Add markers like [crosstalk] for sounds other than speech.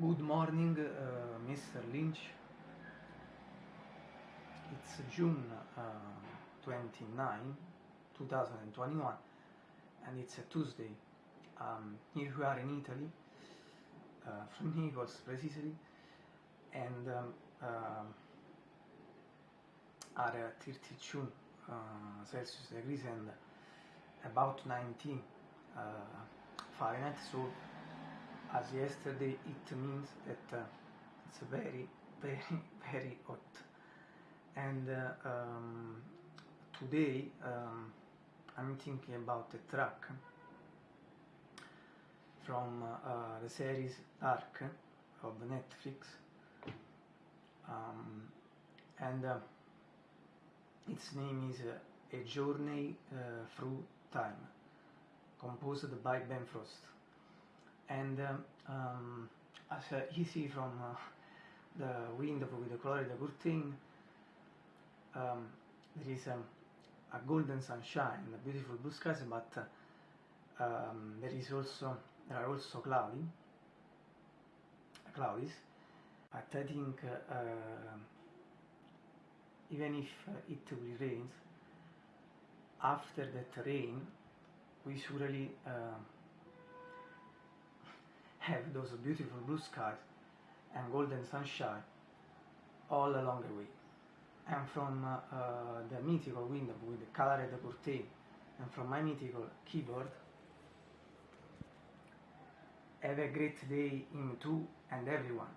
Good morning, uh, Mr. Lynch. It's June uh, 29, 2021, and it's a Tuesday. Um, here we are in Italy, uh, from [laughs] Naples precisely, and um, uh, are 32 uh, Celsius degrees and about 19 uh, Fahrenheit. So as yesterday it means that uh, it's very very [laughs] very hot. And uh, um, today um, I'm thinking about a track from uh, the series Dark of Netflix. Um, and uh, its name is uh, A Journey uh, Through Time composed by Ben Frost and um, as you see from uh, the window with the Florida good thing, um, there is um, a golden sunshine, a beautiful blue skies, but um, there is also there are also cloudy, clouds. But I think uh, even if it will rain, after that rain, we surely uh, have those beautiful blue skies and golden sunshine all along the way. And from uh, uh, the mythical window with the colored curtain and from my mythical keyboard, have a great day in two and everyone.